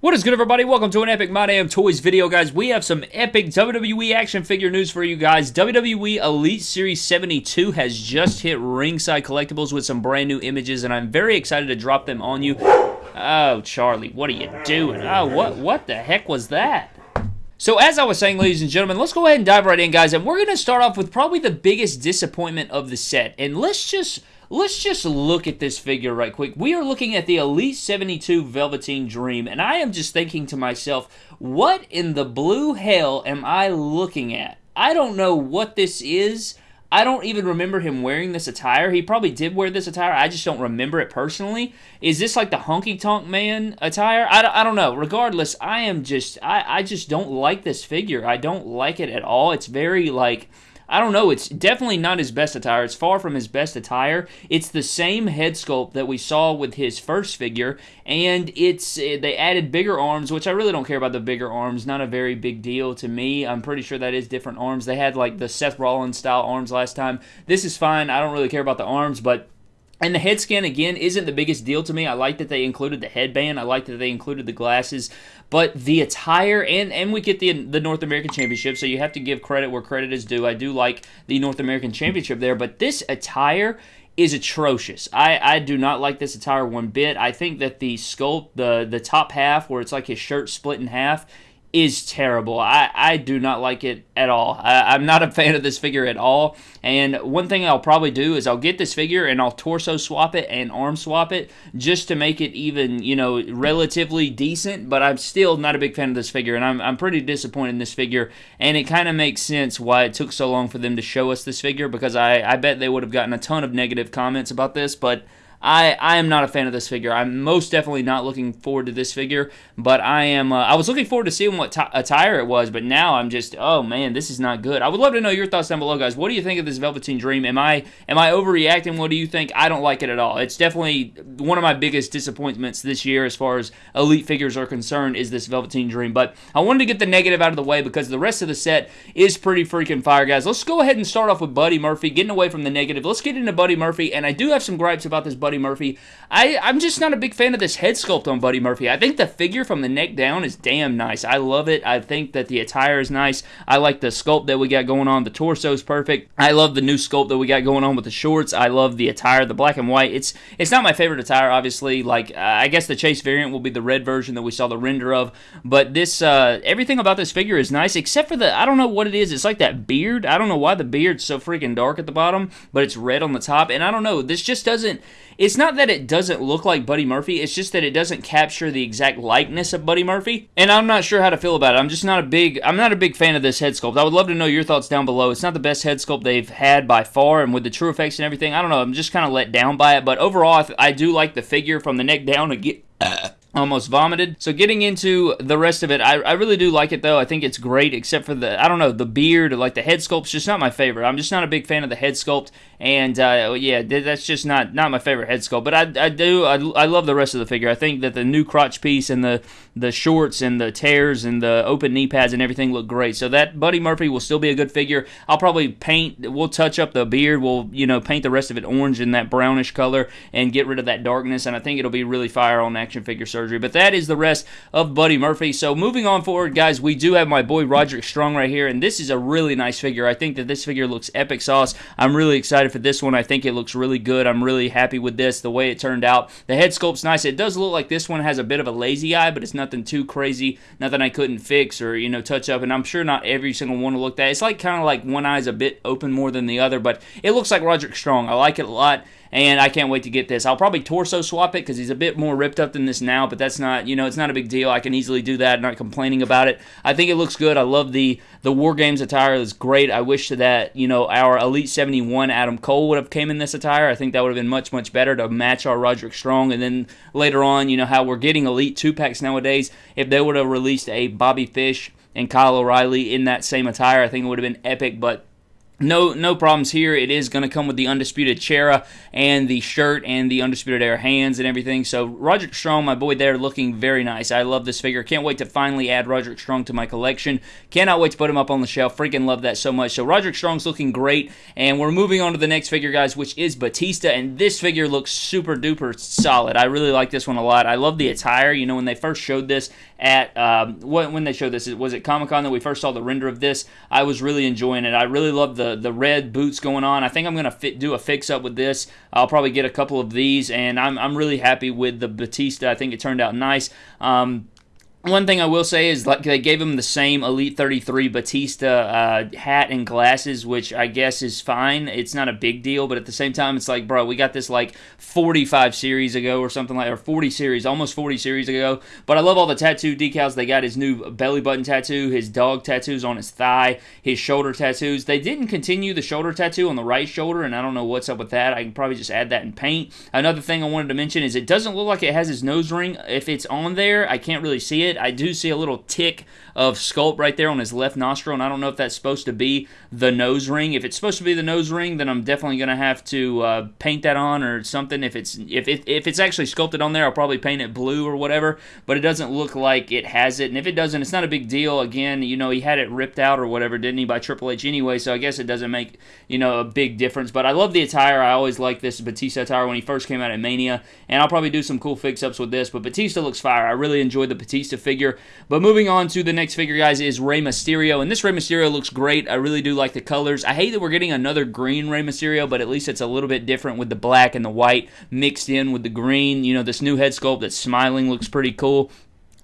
What is good, everybody? Welcome to an Epic My Damn Toys video, guys. We have some epic WWE action figure news for you guys. WWE Elite Series 72 has just hit Ringside Collectibles with some brand new images, and I'm very excited to drop them on you. Oh, Charlie, what are you doing? Oh, what, what the heck was that? So as I was saying, ladies and gentlemen, let's go ahead and dive right in, guys, and we're going to start off with probably the biggest disappointment of the set, and let's just let's just look at this figure right quick. We are looking at the Elite 72 Velveteen Dream, and I am just thinking to myself, what in the blue hell am I looking at? I don't know what this is. I don't even remember him wearing this attire. He probably did wear this attire. I just don't remember it personally. Is this like the honky tonk man attire? I don't, I don't know. Regardless, I am just I, I just don't like this figure. I don't like it at all. It's very like I don't know. It's definitely not his best attire. It's far from his best attire. It's the same head sculpt that we saw with his first figure, and it's eh, they added bigger arms, which I really don't care about the bigger arms. Not a very big deal to me. I'm pretty sure that is different arms. They had like the Seth Rollins style arms last time. This is fine. I don't really care about the arms, but and the head scan, again, isn't the biggest deal to me. I like that they included the headband. I like that they included the glasses. But the attire, and, and we get the, the North American Championship, so you have to give credit where credit is due. I do like the North American Championship there, but this attire is atrocious. I, I do not like this attire one bit. I think that the sculpt, the, the top half, where it's like his shirt split in half, is terrible. I, I do not like it at all. I, am not a fan of this figure at all. And one thing I'll probably do is I'll get this figure and I'll torso swap it and arm swap it just to make it even, you know, relatively decent. But I'm still not a big fan of this figure. And I'm, I'm pretty disappointed in this figure. And it kind of makes sense why it took so long for them to show us this figure because I, I bet they would have gotten a ton of negative comments about this. But I, I am not a fan of this figure. I'm most definitely not looking forward to this figure, but I am. Uh, I was looking forward to seeing what t- attire it was, but now I'm just, oh man, this is not good. I would love to know your thoughts down below, guys. What do you think of this Velveteen Dream? Am I am I overreacting? What do you think? I don't like it at all. It's definitely one of my biggest disappointments this year as far as elite figures are concerned is this Velveteen Dream. But I wanted to get the negative out of the way because the rest of the set is pretty freaking fire, guys. Let's go ahead and start off with Buddy Murphy, getting away from the negative. Let's get into Buddy Murphy, and I do have some gripes about this Buddy Murphy. I, I'm just not a big fan of this head sculpt on Buddy Murphy. I think the figure from the neck down is damn nice. I love it. I think that the attire is nice. I like the sculpt that we got going on. The torso is perfect. I love the new sculpt that we got going on with the shorts. I love the attire, the black and white. It's it's not my favorite attire, obviously. Like uh, I guess the chase variant will be the red version that we saw the render of. But this uh, everything about this figure is nice, except for the I don't know what it is. It's like that beard. I don't know why the beard's so freaking dark at the bottom, but it's red on the top. And I don't know. This just doesn't it's not that it doesn't look like Buddy Murphy, it's just that it doesn't capture the exact likeness of Buddy Murphy. And I'm not sure how to feel about it. I'm just not a big I'm not a big fan of this head sculpt. I would love to know your thoughts down below. It's not the best head sculpt they've had by far, and with the true effects and everything, I don't know. I'm just kind of let down by it. But overall, I, I do like the figure from the neck down. Uh, almost vomited. So getting into the rest of it, I, I really do like it though. I think it's great, except for the I don't know the beard, like the head sculpt's just not my favorite. I'm just not a big fan of the head sculpt, and uh, yeah, that's just not not my favorite head sculpt. But I, I do I, I love the rest of the figure. I think that the new crotch piece and the the shorts and the tears and the open knee pads and everything look great. So that Buddy Murphy will still be a good figure. I'll probably paint. We'll touch up the beard. We'll you know paint the rest of it orange in that brownish color and get rid of that darkness. And I think it'll be really fire on action figure surgery. But that is the rest of Buddy Murphy. So moving on forward, guys, we do have my boy Roderick Strong right here, and this is a really nice figure. I think that this figure looks epic sauce. I'm really excited for this one. I think it looks really good. I'm really happy with this, the way it turned out. The head sculpt's nice. It does look like this one has a bit of a lazy eye, but it's nothing too crazy, nothing I couldn't fix or, you know, touch up, and I'm sure not every single one will look that. It's like kind of like one eye's a bit open more than the other, but it looks like Roderick Strong. I like it a lot and I can't wait to get this. I'll probably torso swap it because he's a bit more ripped up than this now, but that's not, you know, it's not a big deal. I can easily do that, not complaining about it. I think it looks good. I love the the War Games attire. It's great. I wish that, you know, our Elite 71 Adam Cole would have came in this attire. I think that would have been much, much better to match our Roderick Strong. And then later on, you know, how we're getting Elite 2-packs nowadays, if they would have released a Bobby Fish and Kyle O'Reilly in that same attire, I think it would have been epic, but no no problems here. It is going to come with the Undisputed Chera and the shirt and the Undisputed Era hands and everything. So Roderick Strong, my boy there, looking very nice. I love this figure. Can't wait to finally add Roderick Strong to my collection. Cannot wait to put him up on the shelf. Freaking love that so much. So Roderick Strong's looking great. And we're moving on to the next figure, guys, which is Batista. And this figure looks super duper solid. I really like this one a lot. I love the attire. You know, when they first showed this at, um, when they showed this, was it Comic Con that we first saw the render of this? I was really enjoying it. I really love the the red boots going on. I think I'm gonna fit, do a fix up with this. I'll probably get a couple of these, and I'm I'm really happy with the Batista. I think it turned out nice. Um, one thing I will say is like they gave him the same Elite 33 Batista uh, hat and glasses, which I guess is fine. It's not a big deal, but at the same time, it's like, bro, we got this like 45 series ago or something like, or 40 series, almost 40 series ago. But I love all the tattoo decals. They got his new belly button tattoo, his dog tattoos on his thigh, his shoulder tattoos. They didn't continue the shoulder tattoo on the right shoulder, and I don't know what's up with that. I can probably just add that in paint. Another thing I wanted to mention is it doesn't look like it has his nose ring. If it's on there, I can't really see it I do see a little tick of sculpt right there on his left nostril, and I don't know if that's supposed to be the nose ring. If it's supposed to be the nose ring, then I'm definitely going to have to uh, paint that on or something. If it's if it, if it's actually sculpted on there, I'll probably paint it blue or whatever. But it doesn't look like it has it, and if it doesn't, it's not a big deal. Again, you know, he had it ripped out or whatever, didn't he, by Triple H anyway? So I guess it doesn't make you know a big difference. But I love the attire. I always like this Batista attire when he first came out at Mania, and I'll probably do some cool fix ups with this. But Batista looks fire. I really enjoyed the Batista figure. But moving on to the next figure, guys, is Rey Mysterio. And this Rey Mysterio looks great. I really do like the colors. I hate that we're getting another green Rey Mysterio, but at least it's a little bit different with the black and the white mixed in with the green. You know, this new head sculpt that's smiling looks pretty cool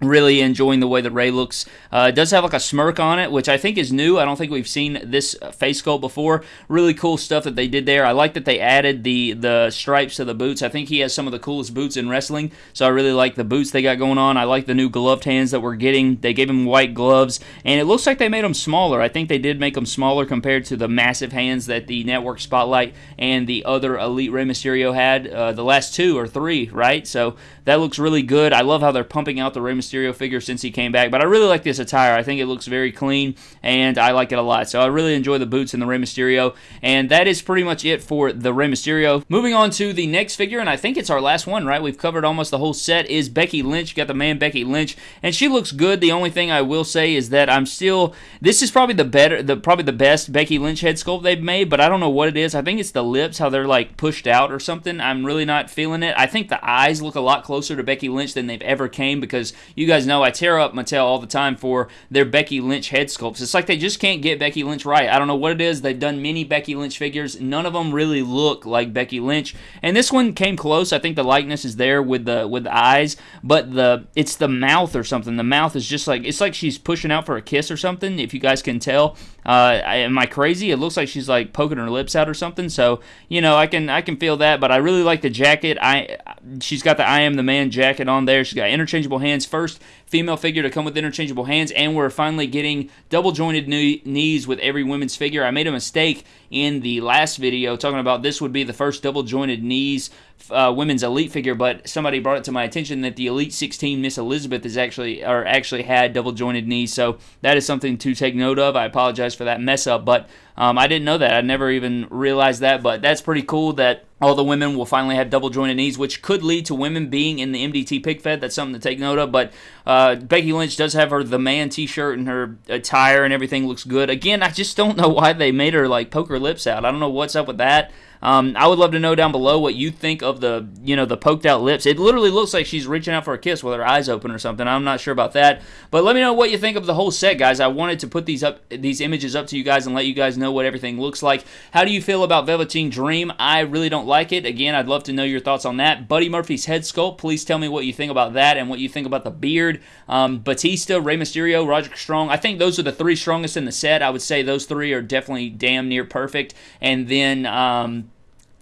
really enjoying the way that Rey looks. Uh, it does have like a smirk on it, which I think is new. I don't think we've seen this face sculpt before. Really cool stuff that they did there. I like that they added the the stripes to the boots. I think he has some of the coolest boots in wrestling, so I really like the boots they got going on. I like the new gloved hands that we're getting. They gave him white gloves, and it looks like they made them smaller. I think they did make them smaller compared to the massive hands that the Network Spotlight and the other Elite Rey Mysterio had. Uh, the last two or three, right? So that looks really good. I love how they're pumping out the Rey Mysterio Mysterio figure since he came back. But I really like this attire. I think it looks very clean, and I like it a lot. So I really enjoy the boots and the Rey Mysterio. And that is pretty much it for the Rey Mysterio. Moving on to the next figure, and I think it's our last one, right? We've covered almost the whole set, is Becky Lynch. You got the man Becky Lynch, and she looks good. The only thing I will say is that I'm still, this is probably the better, the probably the best Becky Lynch head sculpt they've made, but I don't know what it is. I think it's the lips, how they're like pushed out or something. I'm really not feeling it. I think the eyes look a lot closer to Becky Lynch than they've ever came because you guys know I tear up Mattel all the time for their Becky Lynch head sculpts. It's like they just can't get Becky Lynch right. I don't know what it is. They've done many Becky Lynch figures. None of them really look like Becky Lynch. And this one came close. I think the likeness is there with the with the eyes, but the it's the mouth or something. The mouth is just like it's like she's pushing out for a kiss or something. If you guys can tell, uh, am I crazy? It looks like she's like poking her lips out or something. So you know, I can I can feel that. But I really like the jacket. I she's got the I am the man jacket on there. She's got interchangeable hands. First female figure to come with interchangeable hands, and we're finally getting double jointed knees with every women's figure. I made a mistake in the last video talking about this would be the first double jointed knees uh, women's elite figure, but somebody brought it to my attention that the Elite 16 Miss Elizabeth is actually or actually had double jointed knees, so that is something to take note of. I apologize for that mess up, but um, I didn't know that. I never even realized that, but that's pretty cool that all the women will finally have double jointed knees, which could lead to women being in the MDT pick fed. That's something to take note of. But uh, Becky Lynch does have her the man T-shirt and her attire and everything looks good. Again, I just don't know why they made her like poke her lips out. I don't know what's up with that. Um, I would love to know down below what you think of the, you know, the poked out lips. It literally looks like she's reaching out for a kiss with her eyes open or something. I'm not sure about that, but let me know what you think of the whole set, guys. I wanted to put these up, these images up to you guys and let you guys know what everything looks like. How do you feel about Velveteen Dream? I really don't like it. Again, I'd love to know your thoughts on that. Buddy Murphy's head sculpt. Please tell me what you think about that and what you think about the beard. Um, Batista, Rey Mysterio, Roger Strong. I think those are the three strongest in the set. I would say those three are definitely damn near perfect. And then um,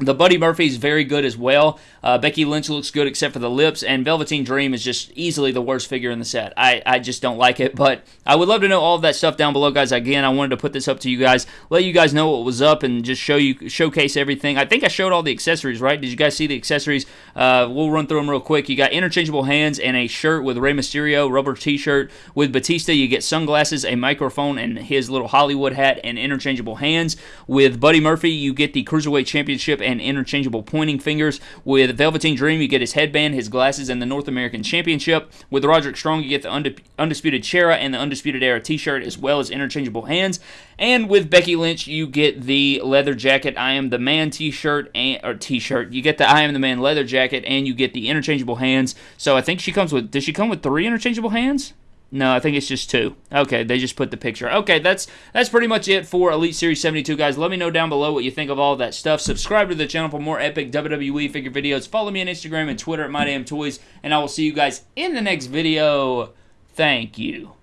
The Buddy Murphy is very good as well. Uh, Becky Lynch looks good except for the lips, and Velveteen Dream is just easily the worst figure in the set. I, I just don't like it, but I would love to know all of that stuff down below, guys. Again, I wanted to put this up to you guys, let you guys know what was up, and just show you showcase everything. I think I showed all the accessories, right? Did you guys see the accessories? Uh, we'll run through them real quick. You got interchangeable hands and a shirt with Rey Mysterio, rubber T-shirt with Batista. You get sunglasses, a microphone, and his little Hollywood hat, and interchangeable hands. With Buddy Murphy, you get the Cruiserweight Championship and interchangeable pointing fingers. With Velveteen Dream, you get his headband, his glasses, and the North American Championship. With Roderick Strong, you get the Undisputed Chera and the Undisputed Era t shirt, as well as interchangeable hands. And with Becky Lynch, you get the leather jacket, I Am the Man t shirt, or t shirt. You get the I Am the Man leather jacket, and you get the interchangeable hands. So I think she comes with, does she come with three interchangeable hands? No, I think it's just two. Okay, they just put the picture. Okay, that's that's pretty much it for Elite Series 72, guys. Let me know down below what you think of all that stuff. Subscribe to the channel for more epic WWE figure videos. Follow me on Instagram and Twitter at MyDamnToys, and I will see you guys in the next video. Thank you.